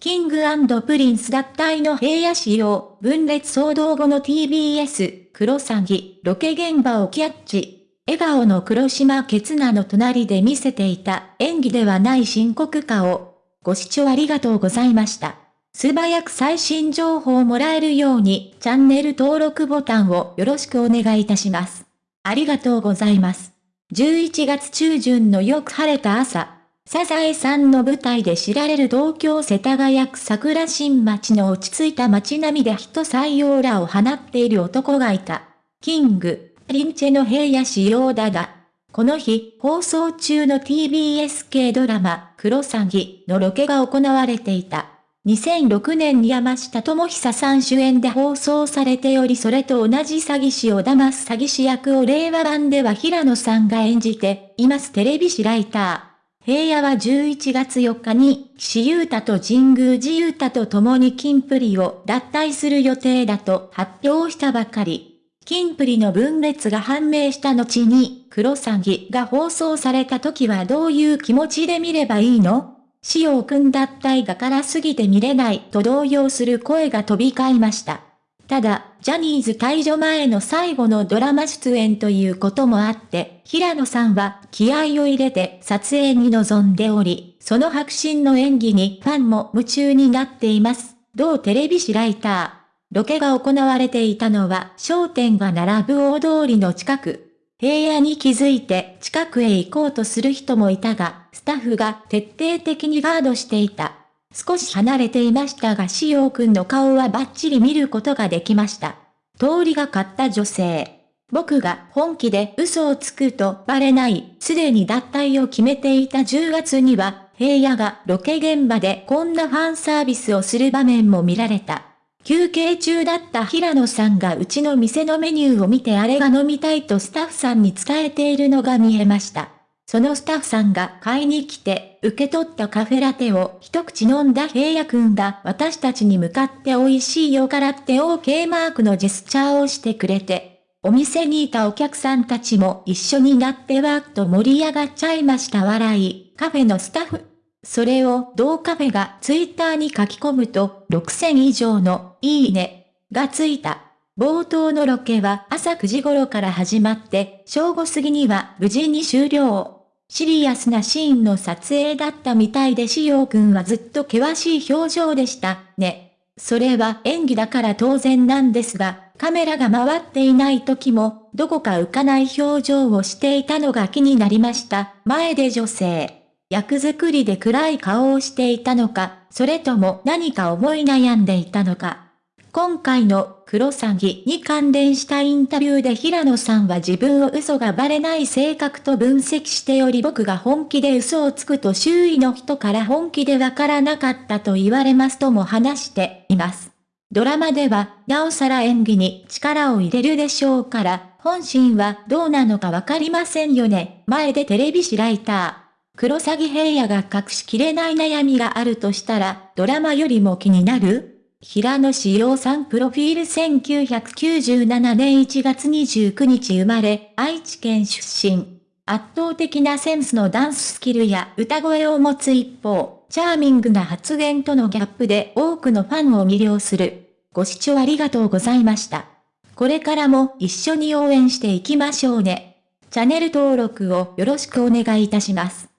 キングプリンス脱退の平野紫耀、分裂騒動後の TBS、クロサギ、ロケ現場をキャッチ。笑顔の黒島結菜の隣で見せていた演技ではない深刻顔。ご視聴ありがとうございました。素早く最新情報をもらえるようにチャンネル登録ボタンをよろしくお願いいたします。ありがとうございます。11月中旬のよく晴れた朝。サザエさんの舞台で知られる東京世田谷区桜新町の落ち着いた街並みで人採用らを放っている男がいた。キング、リンチェの平野仕様だが、この日、放送中の TBS 系ドラマ、クロサギのロケが行われていた。2006年に山下智久さん主演で放送されておりそれと同じ詐欺師を騙す詐欺師役を令和版では平野さんが演じていますテレビ誌ライター。平野は11月4日に、岸優太と神宮寺優太と共に金プリを脱退する予定だと発表したばかり。金プリの分裂が判明した後に、黒詐欺が放送された時はどういう気持ちで見ればいいの？仕様くん脱退がからすぎて見れないと動揺する声が飛び交いました。ただ、ジャニーズ退場前の最後のドラマ出演ということもあって、平野さんは気合を入れて撮影に臨んでおり、その迫真の演技にファンも夢中になっています。同テレビ誌ライター。ロケが行われていたのは商店が並ぶ大通りの近く。平野に気づいて近くへ行こうとする人もいたが、スタッフが徹底的にガードしていた。少し離れていましたがしおくんの顔はバッチリ見ることができました。通りがかった女性。僕が本気で嘘をつくとバレない、すでに脱退を決めていた10月には、平野がロケ現場でこんなファンサービスをする場面も見られた。休憩中だった平野さんがうちの店のメニューを見てあれが飲みたいとスタッフさんに伝えているのが見えました。そのスタッフさんが買いに来て、受け取ったカフェラテを一口飲んだ平野くんが私たちに向かって美味しいよからって OK マークのジェスチャーをしてくれて、お店にいたお客さんたちも一緒になってわーっと盛り上がっちゃいました笑い、カフェのスタッフ。それを同カフェがツイッターに書き込むと6000以上のいいねがついた。冒頭のロケは朝9時頃から始まって正午過ぎには無事に終了。シリアスなシーンの撮影だったみたいでしおくんはずっと険しい表情でした、ね。それは演技だから当然なんですが、カメラが回っていない時も、どこか浮かない表情をしていたのが気になりました。前で女性。役作りで暗い顔をしていたのか、それとも何か思い悩んでいたのか。今回の黒詐欺に関連したインタビューで平野さんは自分を嘘がバレない性格と分析しており僕が本気で嘘をつくと周囲の人から本気でわからなかったと言われますとも話しています。ドラマでは、なおさら演技に力を入れるでしょうから、本心はどうなのかわかりませんよね。前でテレビ誌ライター。黒詐欺平野が隠しきれない悩みがあるとしたら、ドラマよりも気になる？平野志陽さんプロフィール1997年1月29日生まれ、愛知県出身。圧倒的なセンスのダンススキルや歌声を持つ一方、チャーミングな発言とのギャップで多くのファンを魅了する。ご視聴ありがとうございました。これからも一緒に応援していきましょうね。チャンネル登録をよろしくお願いいたします。